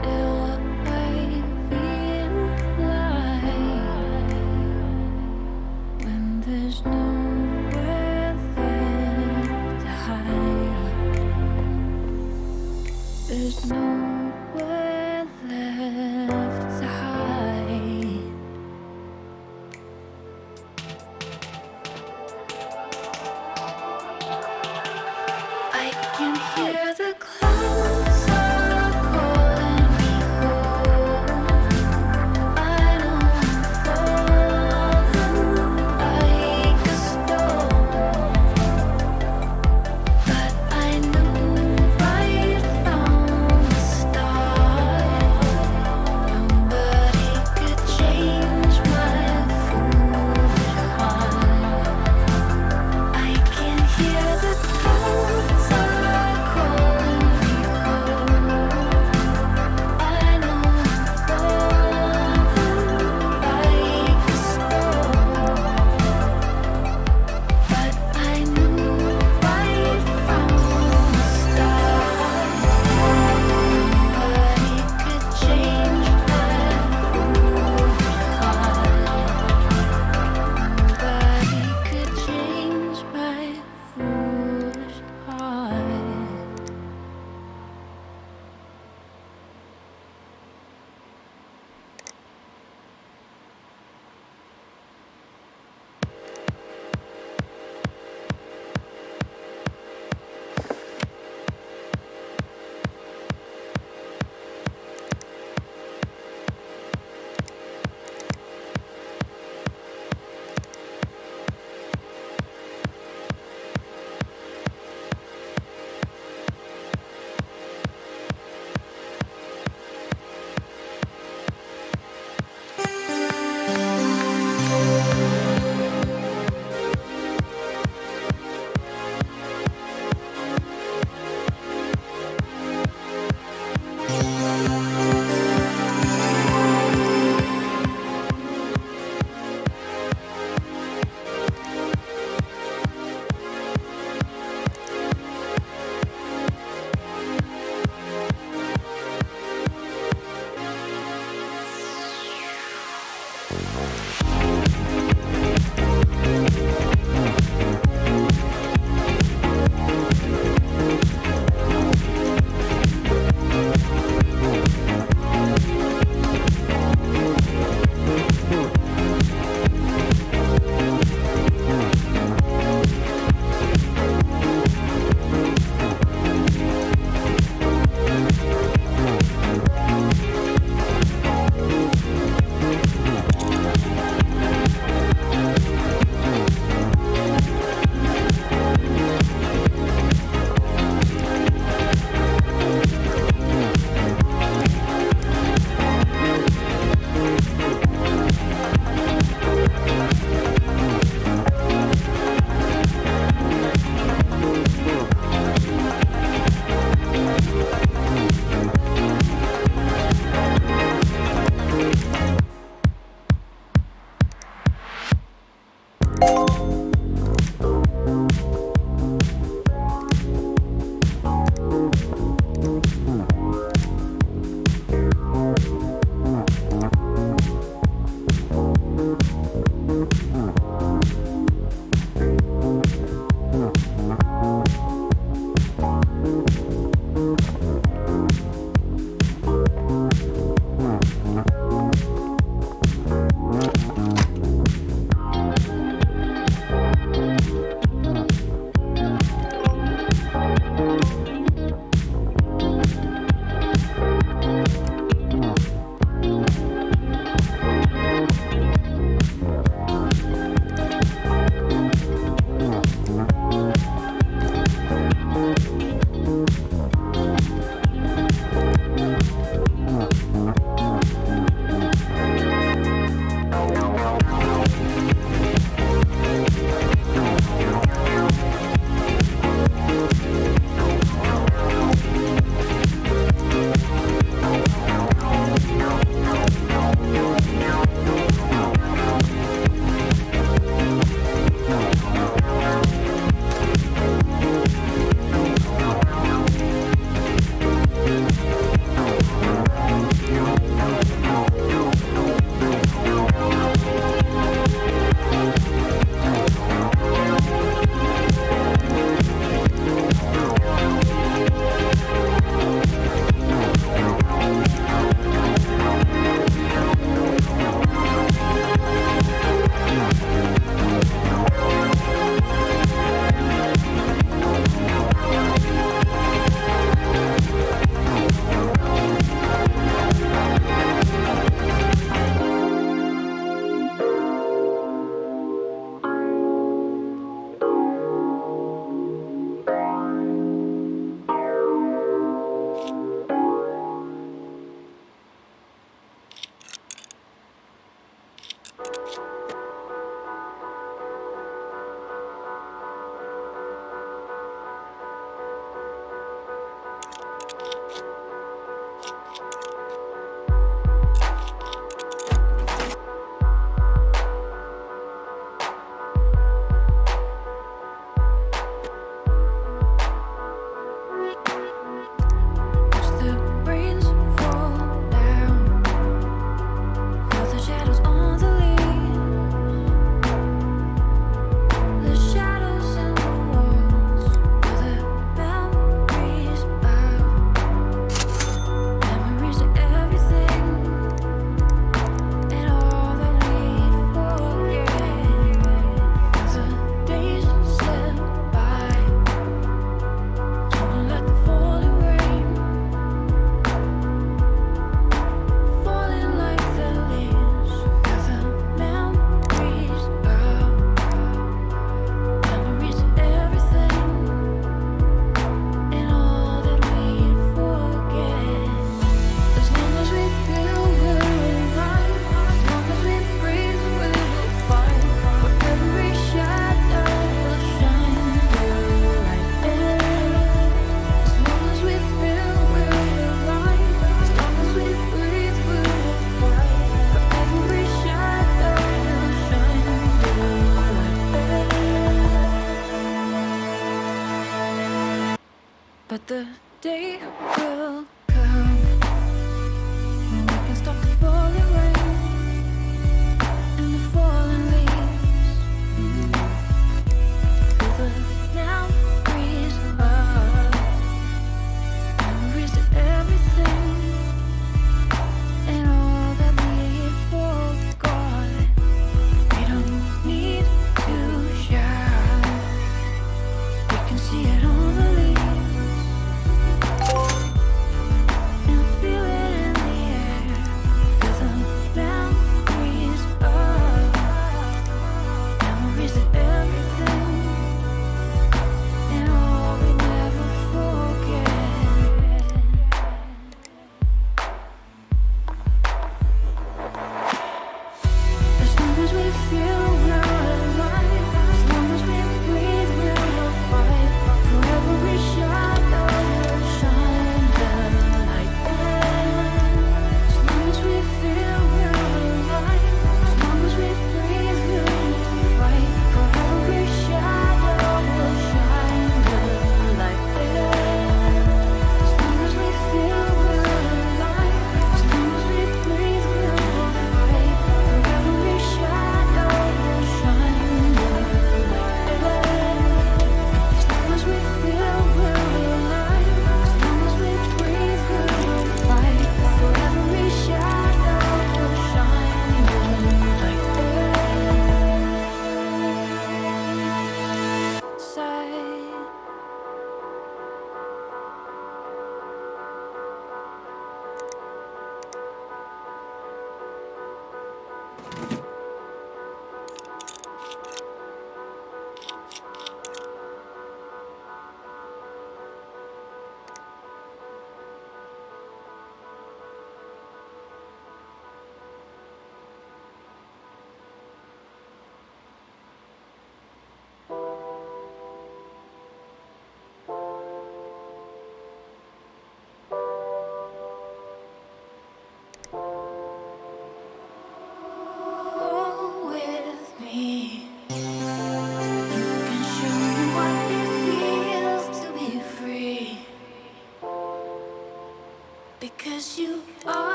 Still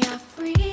we are free.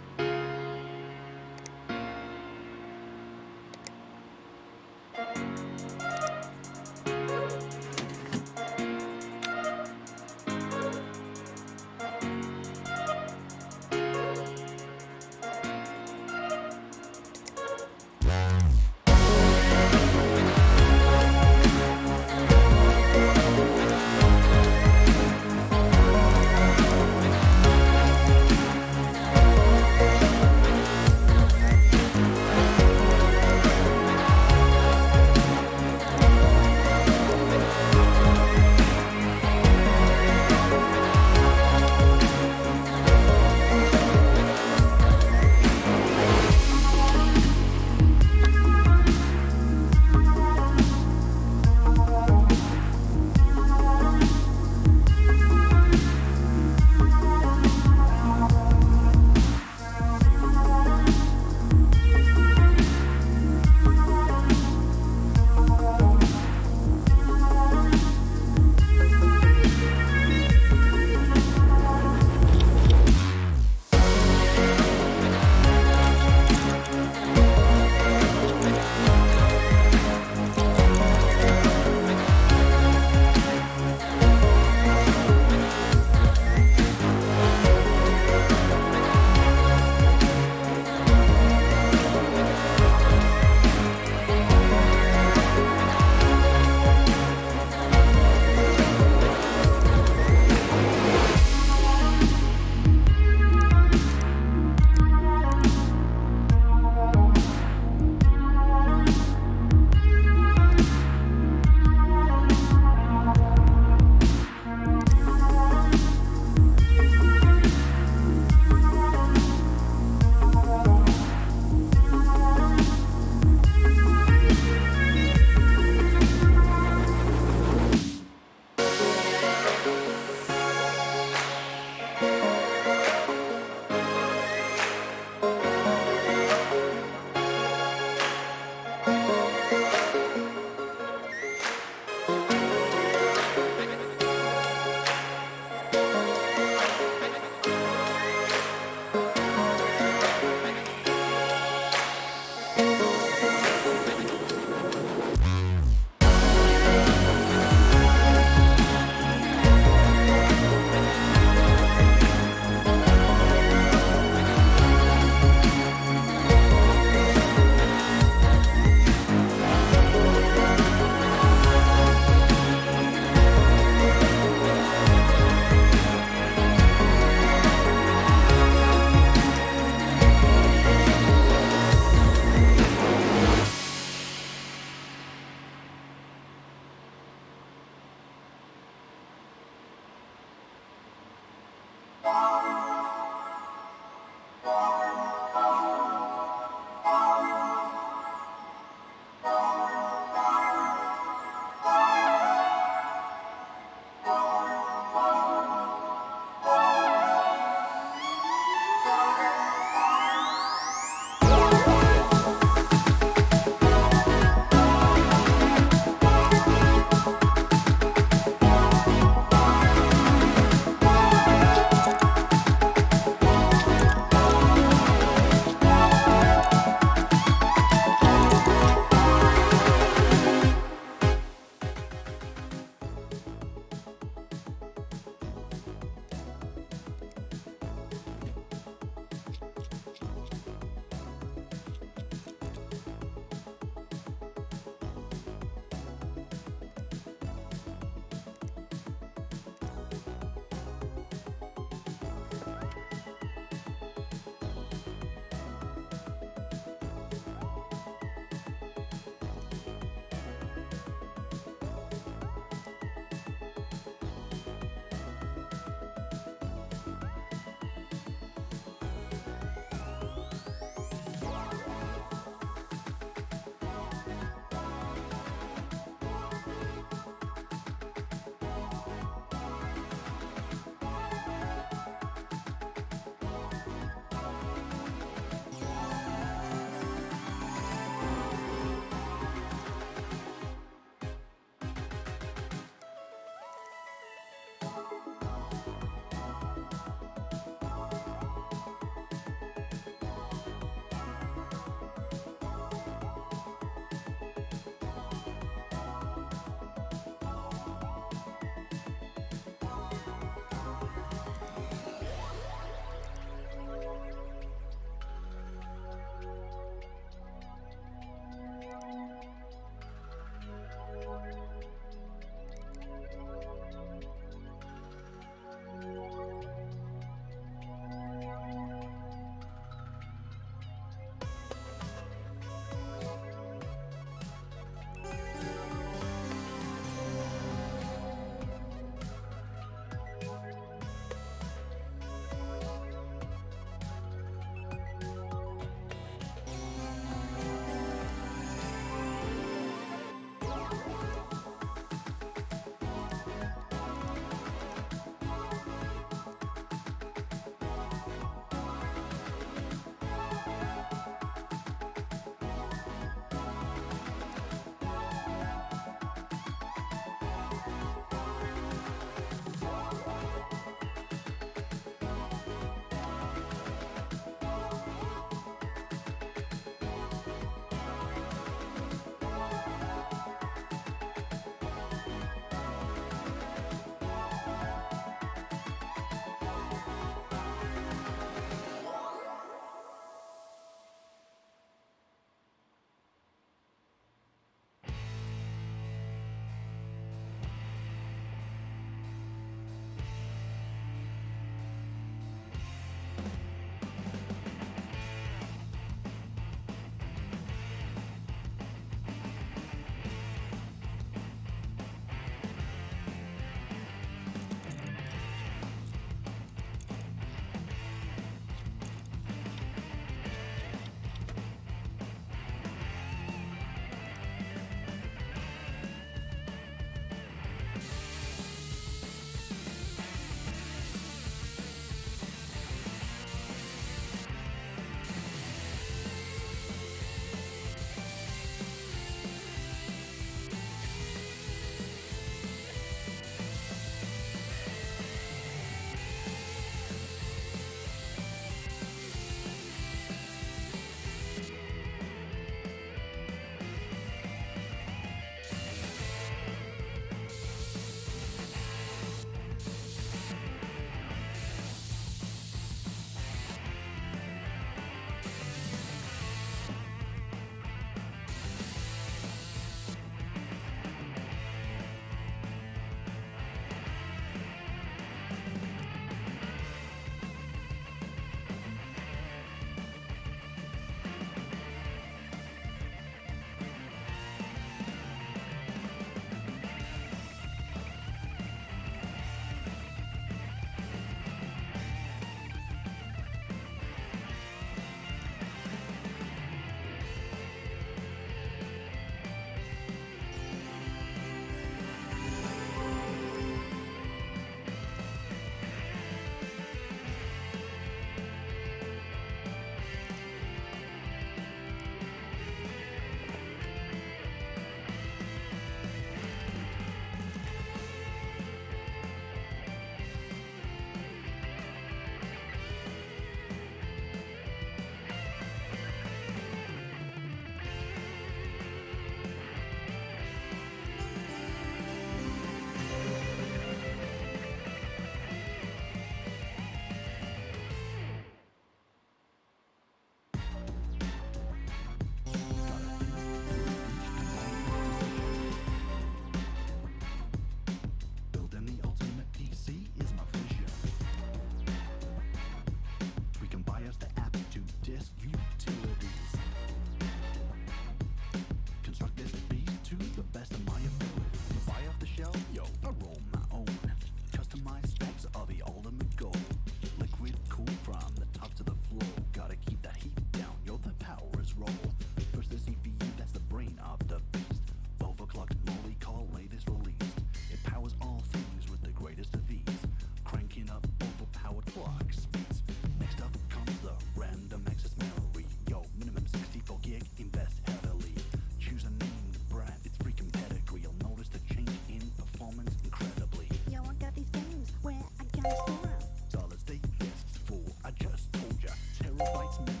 Dollars they get for, I just told ya. Terabytes,